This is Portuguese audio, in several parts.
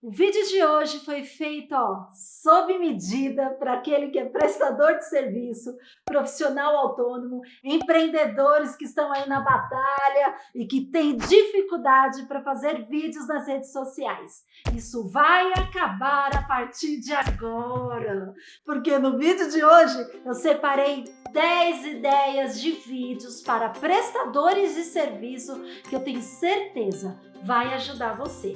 O vídeo de hoje foi feito ó, sob medida para aquele que é prestador de serviço, profissional autônomo, empreendedores que estão aí na batalha e que têm dificuldade para fazer vídeos nas redes sociais. Isso vai acabar a partir de agora, porque no vídeo de hoje eu separei 10 ideias de vídeos para prestadores de serviço que eu tenho certeza vai ajudar você.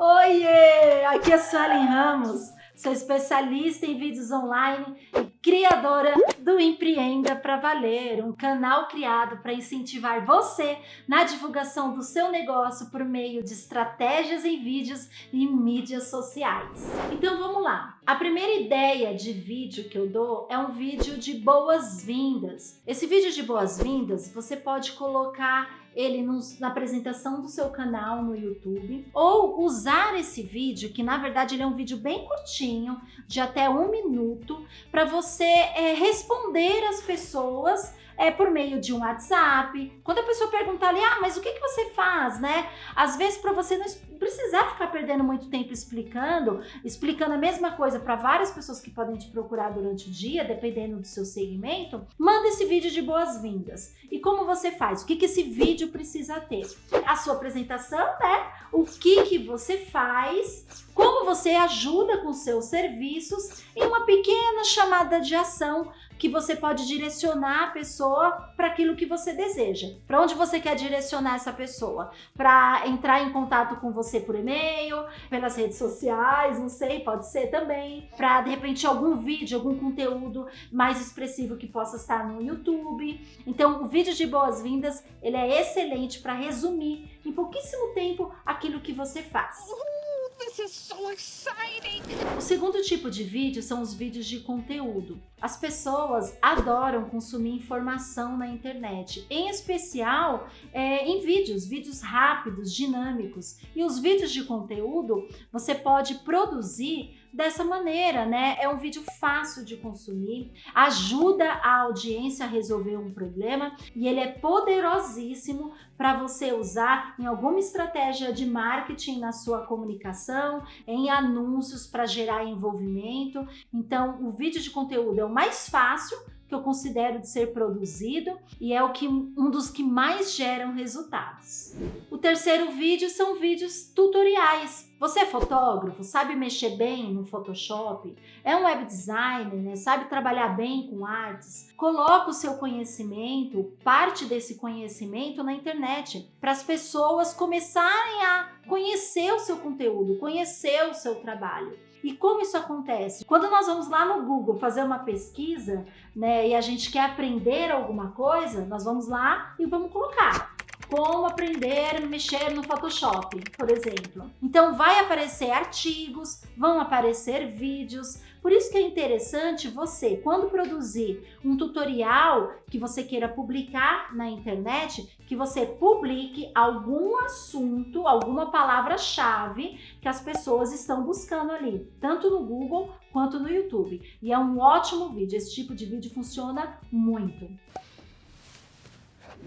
Oiê! Aqui é Suelen Ramos, sou especialista em vídeos online e criadora do Empreenda para Valer, um canal criado para incentivar você na divulgação do seu negócio por meio de estratégias em vídeos e mídias sociais. Então vamos lá. A primeira ideia de vídeo que eu dou é um vídeo de boas-vindas. Esse vídeo de boas-vindas você pode colocar ele nos, na apresentação do seu canal no YouTube ou usar esse vídeo, que na verdade ele é um vídeo bem curtinho, de até um minuto, para você é, responder as pessoas é, por meio de um WhatsApp. Quando a pessoa perguntar ali, ah, mas o que, que você faz, né? Às vezes para você não precisar ficar perdendo muito tempo explicando, explicando a mesma coisa para várias pessoas que podem te procurar durante o dia, dependendo do seu segmento, manda esse vídeo de boas-vindas. E como você faz? O que, que esse vídeo precisa ter? A sua apresentação, né? O que, que você faz, como você ajuda com seus serviços e uma pequena chamada de ação que você pode direcionar a pessoa para aquilo que você deseja. Para onde você quer direcionar essa pessoa? Para entrar em contato com você por e-mail, pelas redes sociais, não sei, pode ser também. Para de repente algum vídeo, algum conteúdo mais expressivo que possa estar no YouTube. Então, o vídeo de boas-vindas, ele é excelente para resumir em pouquíssimo tempo aquilo que você faz. O segundo tipo de vídeo são os vídeos de conteúdo. As pessoas adoram consumir informação na internet, em especial é, em vídeos, vídeos rápidos, dinâmicos. E os vídeos de conteúdo você pode produzir dessa maneira, né? É um vídeo fácil de consumir, ajuda a audiência a resolver um problema e ele é poderosíssimo para você usar em alguma estratégia de marketing na sua comunicação, em anúncios para gerar envolvimento. Então, o vídeo de conteúdo é o mais fácil que eu considero de ser produzido e é o que, um dos que mais geram resultados. O terceiro vídeo são vídeos tutoriais. Você é fotógrafo, sabe mexer bem no Photoshop, é um web designer, né? sabe trabalhar bem com artes, coloca o seu conhecimento, parte desse conhecimento na internet, para as pessoas começarem a conhecer o seu conteúdo, conhecer o seu trabalho. E como isso acontece? Quando nós vamos lá no Google fazer uma pesquisa, né, e a gente quer aprender alguma coisa, nós vamos lá e vamos colocar como aprender a mexer no Photoshop, por exemplo. Então vai aparecer artigos, vão aparecer vídeos, por isso que é interessante você, quando produzir um tutorial que você queira publicar na internet, que você publique algum assunto, alguma palavra-chave que as pessoas estão buscando ali, tanto no Google quanto no YouTube. E é um ótimo vídeo, esse tipo de vídeo funciona muito.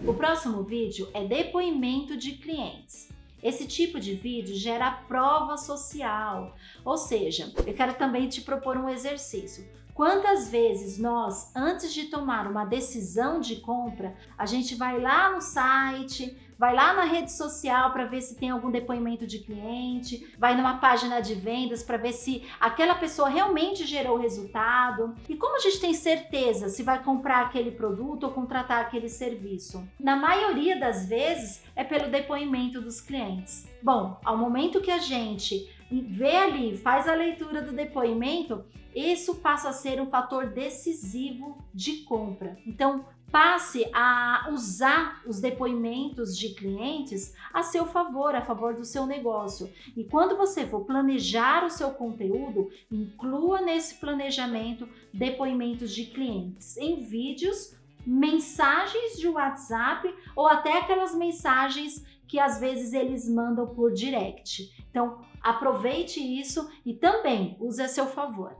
O próximo vídeo é depoimento de clientes. Esse tipo de vídeo gera prova social, ou seja, eu quero também te propor um exercício. Quantas vezes nós, antes de tomar uma decisão de compra, a gente vai lá no site, vai lá na rede social para ver se tem algum depoimento de cliente, vai numa página de vendas para ver se aquela pessoa realmente gerou resultado. E como a gente tem certeza se vai comprar aquele produto ou contratar aquele serviço? Na maioria das vezes é pelo depoimento dos clientes. Bom, ao momento que a gente vê ali, faz a leitura do depoimento, isso passa a ser um fator decisivo de compra. Então, passe a usar os depoimentos de clientes a seu favor, a favor do seu negócio. E quando você for planejar o seu conteúdo, inclua nesse planejamento depoimentos de clientes em vídeos mensagens de WhatsApp ou até aquelas mensagens que às vezes eles mandam por direct. Então, aproveite isso e também use a seu favor.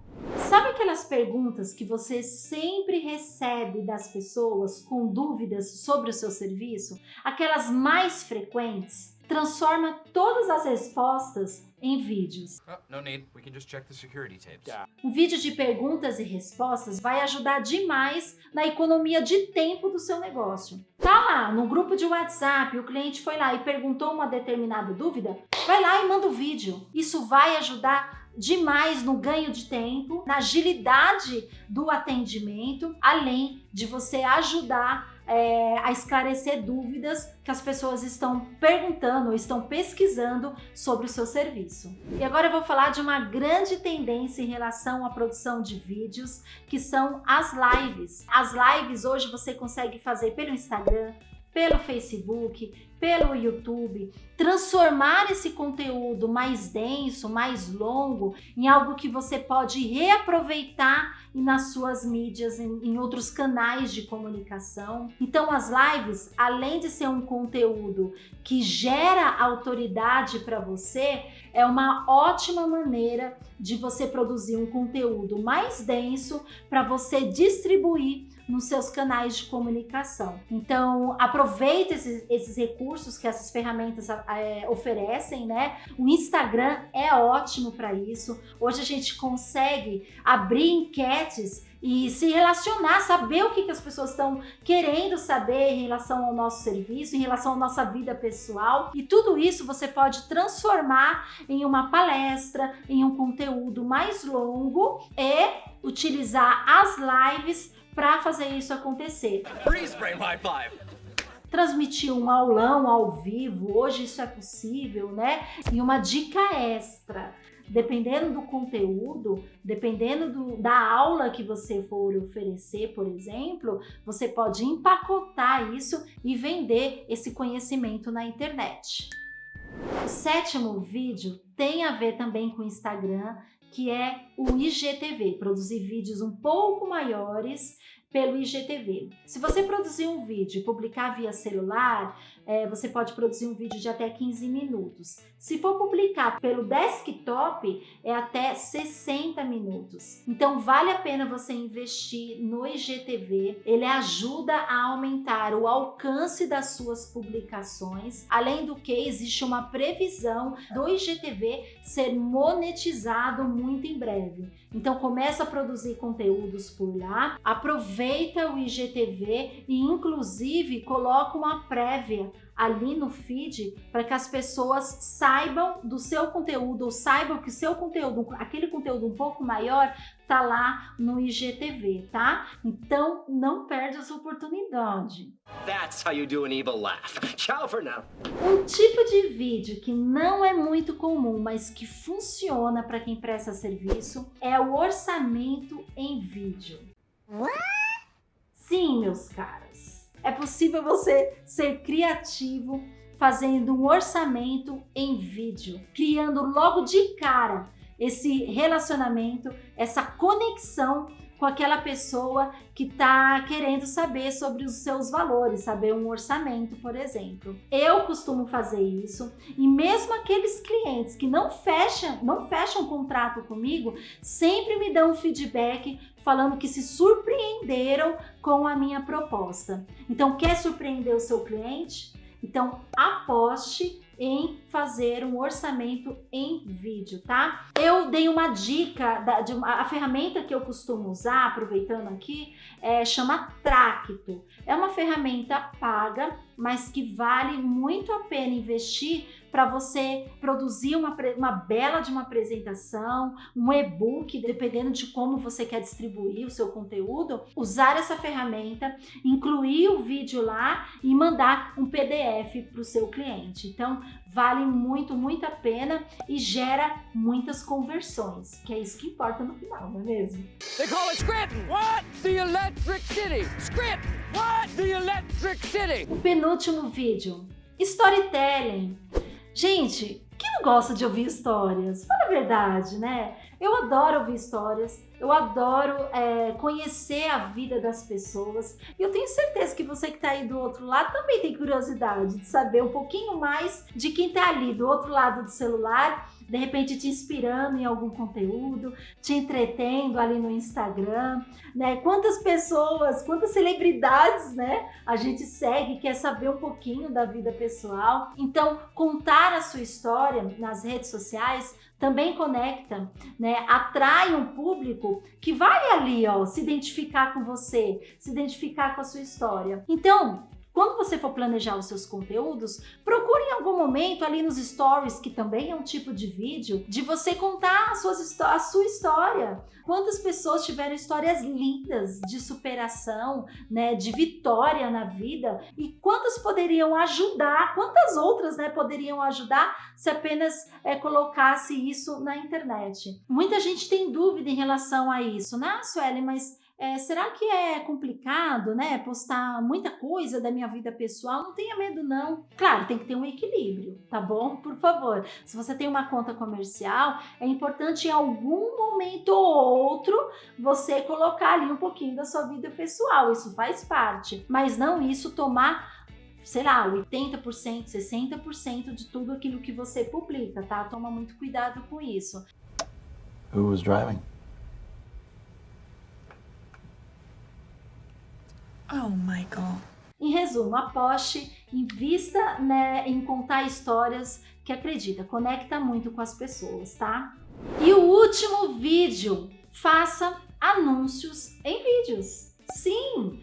Sabe aquelas perguntas que você sempre recebe das pessoas com dúvidas sobre o seu serviço? Aquelas mais frequentes? Transforma todas as respostas em vídeos. Oh, no need. We can just check the security tapes. Yeah. Um vídeo de perguntas e respostas vai ajudar demais na economia de tempo do seu negócio. Tá lá no grupo de WhatsApp, o cliente foi lá e perguntou uma determinada dúvida, vai lá e manda o vídeo. Isso vai ajudar demais no ganho de tempo, na agilidade do atendimento, além de você ajudar é, a esclarecer dúvidas que as pessoas estão perguntando ou estão pesquisando sobre o seu serviço. E agora eu vou falar de uma grande tendência em relação à produção de vídeos, que são as lives. As lives hoje você consegue fazer pelo Instagram, pelo Facebook, pelo YouTube, transformar esse conteúdo mais denso, mais longo, em algo que você pode reaproveitar nas suas mídias, em, em outros canais de comunicação. Então, as lives, além de ser um conteúdo que gera autoridade para você, é uma ótima maneira de você produzir um conteúdo mais denso para você distribuir nos seus canais de comunicação. Então, aproveite esses, esses recursos que essas ferramentas é, oferecem, né? O Instagram é ótimo para isso. Hoje a gente consegue abrir enquetes e se relacionar, saber o que, que as pessoas estão querendo saber em relação ao nosso serviço, em relação à nossa vida pessoal. E tudo isso você pode transformar em uma palestra, em um conteúdo mais longo e utilizar as lives para fazer isso acontecer. Transmitir um aulão ao vivo, hoje isso é possível, né? E uma dica extra, dependendo do conteúdo, dependendo do, da aula que você for oferecer, por exemplo, você pode empacotar isso e vender esse conhecimento na internet. O sétimo vídeo tem a ver também com o Instagram, que é o IGTV, produzir vídeos um pouco maiores pelo IGTV. Se você produzir um vídeo e publicar via celular, é, você pode produzir um vídeo de até 15 minutos. Se for publicar pelo desktop, é até 60 minutos. Então vale a pena você investir no IGTV. Ele ajuda a aumentar o alcance das suas publicações. Além do que, existe uma previsão do IGTV ser monetizado muito em breve. Então começa a produzir conteúdos por lá, aproveita o IGTV e inclusive coloca uma prévia ali no feed para que as pessoas saibam do seu conteúdo ou saibam que seu conteúdo, aquele conteúdo um pouco maior, tá lá no IGTV, tá? Então não perde essa oportunidade. That's how you do an evil laugh. Ciao for now. Um tipo de vídeo que não é muito comum, mas que funciona para quem presta serviço é o orçamento em vídeo. Sim, meus caros. É possível você ser criativo fazendo um orçamento em vídeo, criando logo de cara esse relacionamento, essa conexão com aquela pessoa que está querendo saber sobre os seus valores, saber um orçamento, por exemplo. Eu costumo fazer isso e mesmo aqueles clientes que não fecham, não fecham contrato comigo, sempre me dão um feedback falando que se surpreenderam com a minha proposta. Então, quer surpreender o seu cliente? Então, aposte em fazer um orçamento em vídeo, tá? Eu dei uma dica, da, de uma, a ferramenta que eu costumo usar, aproveitando aqui, é, chama Tracto. É uma ferramenta paga, mas que vale muito a pena investir para você produzir uma, uma bela de uma apresentação, um e-book, dependendo de como você quer distribuir o seu conteúdo, usar essa ferramenta, incluir o vídeo lá e mandar um PDF para o seu cliente. Então, vale muito, muito a pena e gera muitas conversões, que é isso que importa no final, não é mesmo? They call it Scranton. What? The Electric City. Scranton. What? The Electric City. O penúltimo vídeo, storytelling. Gente, quem não gosta de ouvir histórias? Fala a verdade, né? Eu adoro ouvir histórias, eu adoro é, conhecer a vida das pessoas. E eu tenho certeza que você que está aí do outro lado também tem curiosidade de saber um pouquinho mais de quem está ali do outro lado do celular de repente te inspirando em algum conteúdo, te entretendo ali no Instagram, né? Quantas pessoas, quantas celebridades, né? A gente segue, quer saber um pouquinho da vida pessoal. Então, contar a sua história nas redes sociais também conecta, né? Atrai um público que vai ali, ó, se identificar com você, se identificar com a sua história. Então, quando você for planejar os seus conteúdos, procure em algum momento ali nos stories, que também é um tipo de vídeo, de você contar suas, a sua história. Quantas pessoas tiveram histórias lindas de superação, né, de vitória na vida e quantas poderiam ajudar, quantas outras né, poderiam ajudar se apenas é, colocasse isso na internet. Muita gente tem dúvida em relação a isso, né, Sueli, mas é, será que é complicado, né? Postar muita coisa da minha vida pessoal? Não tenha medo, não. Claro, tem que ter um equilíbrio, tá bom? Por favor. Se você tem uma conta comercial, é importante em algum momento ou outro você colocar ali um pouquinho da sua vida pessoal. Isso faz parte. Mas não isso tomar sei lá, 80%, 60% de tudo aquilo que você publica, tá? Toma muito cuidado com isso. Who was driving? Oh, Michael. Em resumo, aposte, invista né, em contar histórias que acredita, conecta muito com as pessoas, tá? E o último vídeo, faça anúncios em vídeos. Sim!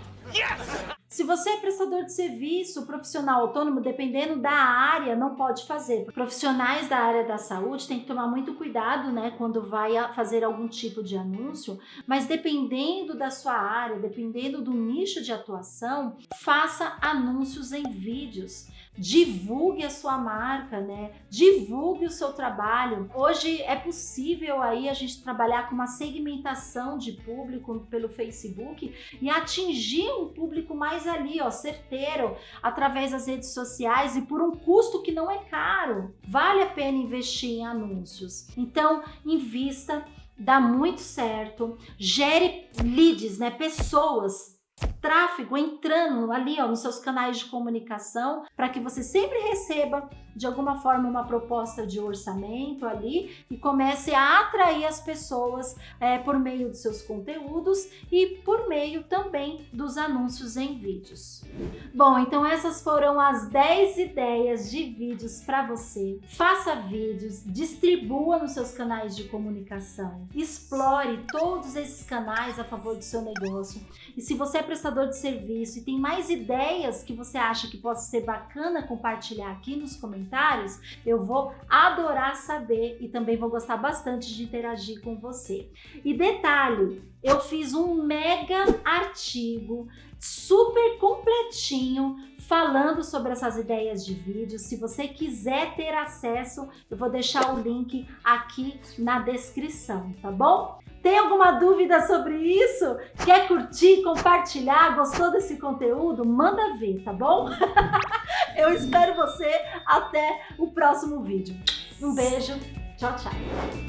Se você é prestador de serviço, profissional autônomo, dependendo da área, não pode fazer. Profissionais da área da saúde têm que tomar muito cuidado, né, quando vai fazer algum tipo de anúncio, mas dependendo da sua área, dependendo do nicho de atuação, faça anúncios em vídeos divulgue a sua marca, né? Divulgue o seu trabalho. Hoje é possível aí a gente trabalhar com uma segmentação de público pelo Facebook e atingir um público mais ali, ó, certeiro, através das redes sociais e por um custo que não é caro. Vale a pena investir em anúncios. Então, invista, dá muito certo, gere leads, né? Pessoas tráfego entrando ali ó, nos seus canais de comunicação para que você sempre receba de alguma forma uma proposta de orçamento ali e comece a atrair as pessoas é, por meio dos seus conteúdos e por meio também dos anúncios em vídeos. Bom, então essas foram as 10 ideias de vídeos para você. Faça vídeos, distribua nos seus canais de comunicação, explore todos esses canais a favor do seu negócio. E se você prestador de serviço e tem mais ideias que você acha que possa ser bacana compartilhar aqui nos comentários, eu vou adorar saber e também vou gostar bastante de interagir com você. E detalhe, eu fiz um mega artigo super completinho falando sobre essas ideias de vídeo. Se você quiser ter acesso, eu vou deixar o link aqui na descrição, tá bom? Tem alguma dúvida sobre isso? Quer curtir, compartilhar? Gostou desse conteúdo? Manda ver, tá bom? Eu espero você até o próximo vídeo. Um beijo, tchau, tchau.